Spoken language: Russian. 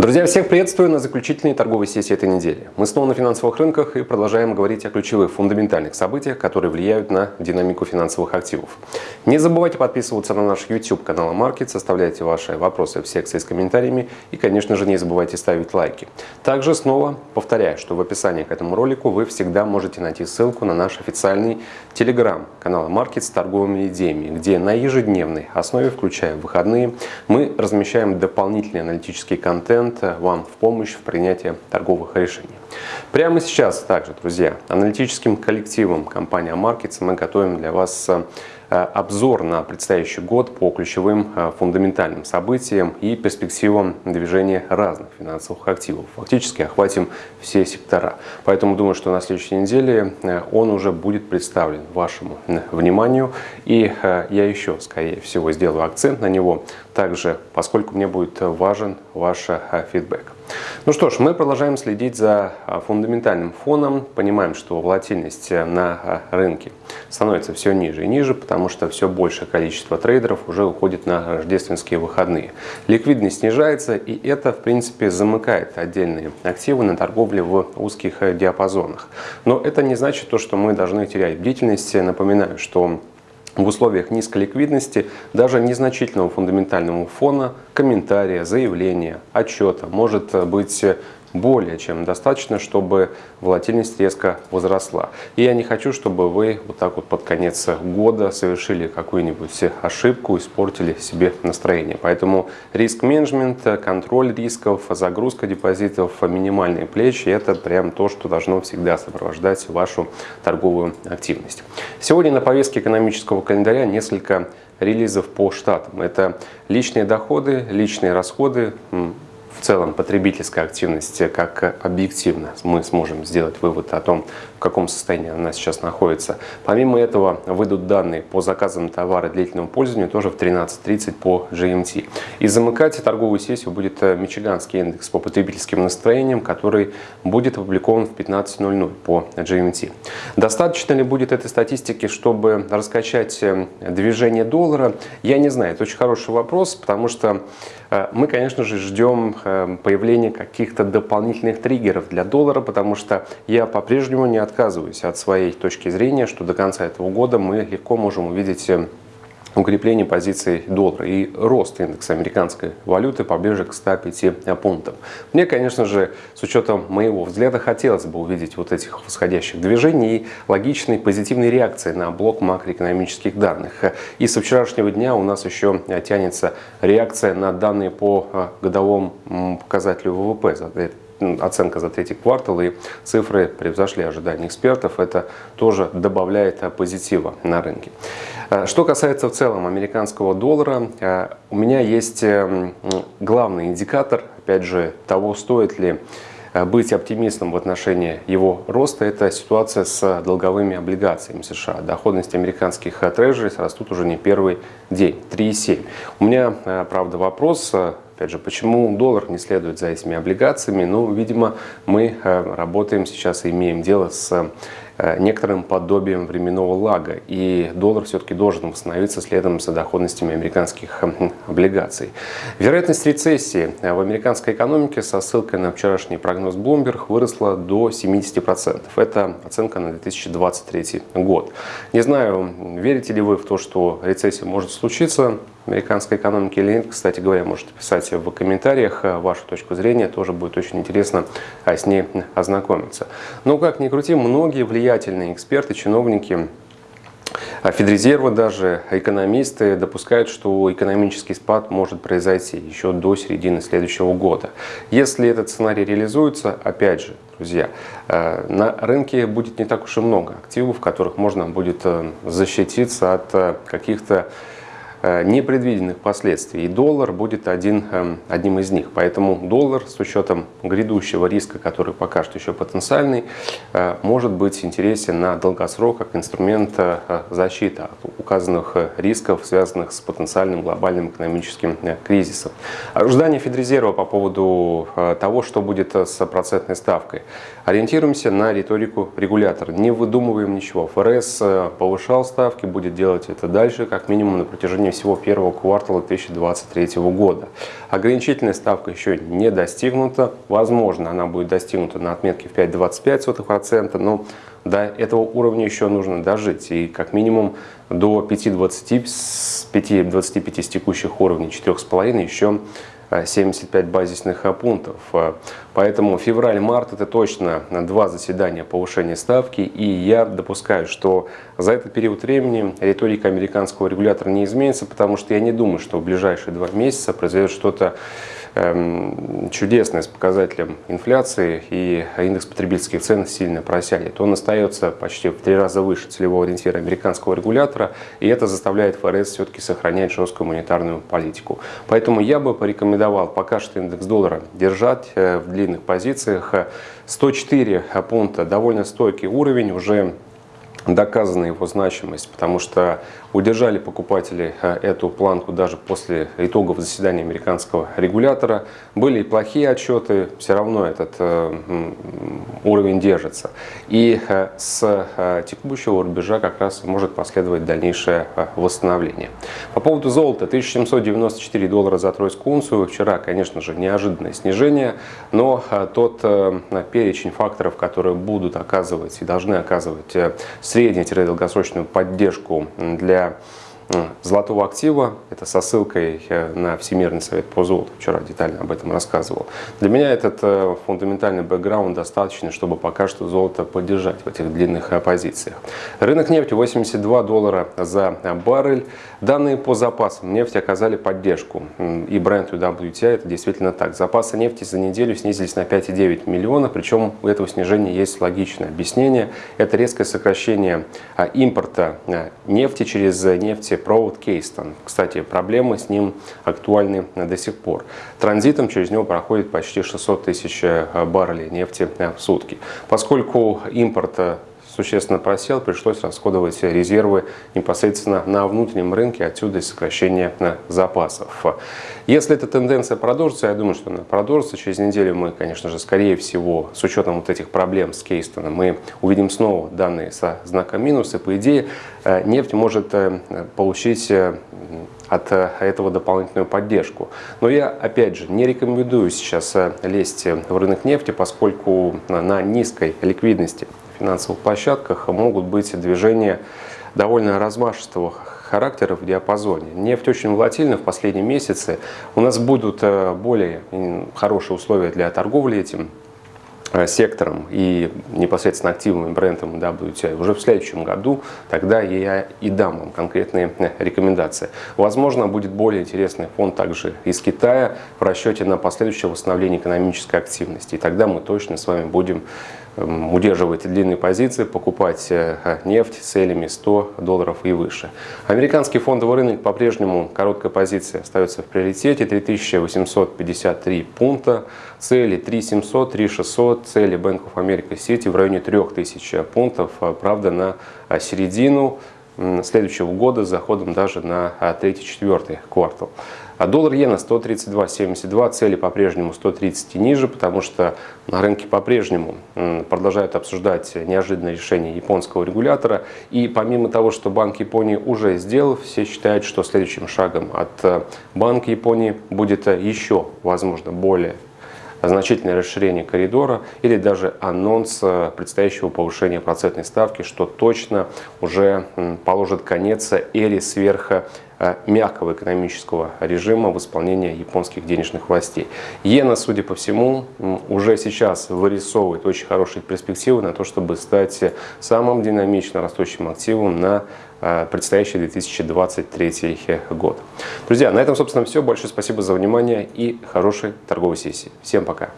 Друзья, всех приветствую на заключительной торговой сессии этой недели. Мы снова на финансовых рынках и продолжаем говорить о ключевых фундаментальных событиях, которые влияют на динамику финансовых активов. Не забывайте подписываться на наш YouTube канал Market, составляйте ваши вопросы в секции с комментариями и, конечно же, не забывайте ставить лайки. Также снова повторяю, что в описании к этому ролику вы всегда можете найти ссылку на наш официальный телеграм канал Market с торговыми идеями, где на ежедневной основе, включая выходные, мы размещаем дополнительный аналитический контент контент вам в помощь в принятии торговых решений. Прямо сейчас также, друзья, аналитическим коллективом компании Markets мы готовим для вас Э, обзор на предстоящий год по ключевым э, фундаментальным событиям и перспективам движения разных финансовых активов. Фактически охватим все сектора. Поэтому думаю, что на следующей неделе э, он уже будет представлен вашему вниманию. И я еще, скорее всего, сделаю акцент на него, также поскольку мне будет важен ваш фидбэк. Ну что ж, мы продолжаем следить за а, фундаментальным фоном. Понимаем, что волатильность э, на а, рынке становится все ниже и ниже, потому что все большее количество трейдеров уже уходит на рождественские выходные. Ликвидность снижается, и это, в принципе, замыкает отдельные активы на торговле в узких э, диапазонах. Но это не значит то, что мы должны терять бдительность. Напоминаю, что в условиях низкой ликвидности даже незначительного фундаментального фона, комментария, заявления, отчета. Может быть более чем достаточно, чтобы волатильность резко возросла. И я не хочу, чтобы вы вот так вот под конец года совершили какую-нибудь ошибку, испортили себе настроение. Поэтому риск-менеджмент, контроль рисков, загрузка депозитов, минимальные плечи – это прям то, что должно всегда сопровождать вашу торговую активность. Сегодня на повестке экономического календаря несколько релизов по штатам. Это личные доходы, личные расходы, в целом потребительской активности, как объективно мы сможем сделать вывод о том, в каком состоянии она сейчас находится. Помимо этого выйдут данные по заказам товара длительного пользования тоже в 13.30 по GMT. И замыкать торговую сессию будет э, Мичиганский индекс по потребительским настроениям, который будет опубликован в 15.00 по GMT. Достаточно ли будет этой статистики, чтобы раскачать э, движение доллара? Я не знаю, это очень хороший вопрос, потому что Э, мы, конечно же, ждем э, появления каких-то дополнительных триггеров для доллара, потому что я по-прежнему не отказываюсь от своей точки зрения, что до конца этого года мы легко можем увидеть э, укрепление позиций доллара и рост индекса американской валюты поближе к 105 пунктам. Мне, конечно же, с учетом моего взгляда, хотелось бы увидеть вот этих восходящих движений и логичной позитивной реакции на блок макроэкономических данных. И со вчерашнего дня у нас еще тянется реакция на данные по годовому показателю ВВП за оценка за третий квартал и цифры превзошли ожидания экспертов. Это тоже добавляет позитива на рынке. Э, что касается в целом американского доллара, э, у меня есть главный индикатор, опять же, того, стоит ли э, быть оптимистом в отношении его роста, это ситуация с долговыми облигациями США. Доходность американских трежерис растут уже не первый день, 3,7. У меня, правда, вопрос, опять же, почему доллар не следует за этими облигациями? Ну, видимо, мы работаем сейчас и имеем дело с Э, некоторым подобием временного лага, и доллар все-таки должен восстановиться следом за доходностями американских хм, облигаций. Вероятность рецессии в американской экономике со ссылкой на вчерашний прогноз Bloomberg выросла до 70%. Это оценка на 2023 год. Не знаю, верите ли вы в то, что рецессия может случиться, американской экономики или нет, кстати говоря, можете писать в комментариях э, вашу точку зрения, тоже будет очень интересно а, с ней ознакомиться. Но как ни крути, многие влиятельные эксперты, чиновники а Федрезерва даже, экономисты допускают, что экономический спад может произойти еще до середины следующего года. Если этот сценарий реализуется, опять же, друзья, э, на рынке будет не так уж и много активов, в которых можно будет э, защититься от каких-то Э, непредвиденных последствий. И доллар будет один, эм, одним из них. Поэтому доллар с учетом грядущего риска, который пока что еще потенциальный, э, может быть интересен на долгосрок как инструмент э, защиты от указанных рисков, связанных с потенциальным глобальным экономическим кризисом. Ожидания Федрезерва по поводу того, что будет с процентной ставкой. Ориентируемся на риторику регулятора. Не выдумываем ничего. ФРС повышал ставки, будет делать это дальше, как минимум на протяжении течение всего первого квартала 2023 года. Ограничительная ставка еще не достигнута. Возможно, она будет достигнута на отметке в 5,25%, но до этого уровня еще нужно дожить. И как минимум до 5,25 с текущих уровней 4,5 еще 75 базисных пунктов. Поэтому февраль-март это точно два заседания повышения ставки. И я допускаю, что за этот период времени риторика американского регулятора не изменится, потому что я не думаю, что в ближайшие два месяца произойдет что-то чудесное с показателем инфляции и индекс потребительских цен сильно просядет. Он остается почти в три раза выше целевого ориентира американского регулятора, и это заставляет ФРС все-таки сохранять жесткую монетарную политику. Поэтому я бы порекомендовал пока что индекс доллара держать э, в длинных позициях. 104 пункта довольно стойкий уровень, уже доказана его значимость, потому что удержали покупатели э, эту планку даже после итогов заседания американского регулятора. Были и плохие отчеты, все равно этот э, уровень держится. И э, с текущего рубежа как раз может последовать дальнейшее восстановление. По поводу золота, 1794 доллара за тройскую унцию. Вчера, конечно же, неожиданное снижение, но тот перечень факторов, которые будут оказывать и должны оказывать средне-долгосрочную поддержку для золотого актива. Это со ссылкой э, на Всемирный совет по золоту. Вчера детально об этом рассказывал. Для меня этот э, фундаментальный бэкграунд достаточно, чтобы пока что золото поддержать в этих длинных э, позициях. Рынок нефти 82 доллара за баррель. Данные по запасам нефти оказали поддержку. И бренд WTI это действительно так. Запасы нефти за неделю снизились на 5,9 миллиона. Причем у этого снижения есть логичное объяснение. Это резкое сокращение импорта нефти через нефть провод Кейстон. Кстати, проблемы с ним актуальны до сих пор. Транзитом через него проходит почти 600 тысяч баррелей нефти в сутки. Поскольку импорт существенно просел, пришлось расходовать резервы непосредственно на внутреннем рынке, отсюда и сокращение запасов. Если эта тенденция продолжится, я думаю, что она продолжится, через неделю мы, конечно же, скорее всего, с учетом вот этих проблем с Кейстоном, мы увидим снова данные со знаком минус, и по идее нефть может получить от этого дополнительную поддержку. Но я, опять же, не рекомендую сейчас лезть в рынок нефти, поскольку на низкой ликвидности финансовых площадках могут быть движения довольно размашистого характера в диапазоне. Нефть очень волатильна в последние месяцы. У нас будут э, более хорошие условия для торговли этим Э, сектором и непосредственно активным брендом WTI уже в следующем году, тогда я и дам вам конкретные э, рекомендации. Возможно, будет более интересный фонд также из Китая в расчете на последующее восстановление экономической активности. И тогда мы точно с вами будем удерживать длинные позиции, покупать э, нефть целями 100 долларов и выше. Американский фондовый рынок по-прежнему короткая позиция остается в приоритете 3853 пункта, цели 3700, 3600, цели Bank of America в районе 3000 пунктов, а, правда, на а, середину следующего года с заходом даже на а, третий-четвертый квартал. А доллар иена 132.72, цели по-прежнему 130 и ниже, потому что на рынке по-прежнему продолжают обсуждать неожиданное решение японского регулятора. И помимо того, что Банк Японии уже сделал, все считают, что следующим шагом от Банка Японии будет еще, возможно, более значительное расширение коридора или даже анонс э, предстоящего повышения процентной ставки, что точно уже положит конец эре сверх э, мягкого экономического режима в исполнении японских денежных властей. Иена, судя по всему, уже сейчас вырисовывает очень хорошие перспективы на то, чтобы стать самым динамично растущим активом на предстоящий 2023 год. Друзья, на этом, собственно, все. Большое спасибо за внимание и хорошей торговой сессии. Всем пока!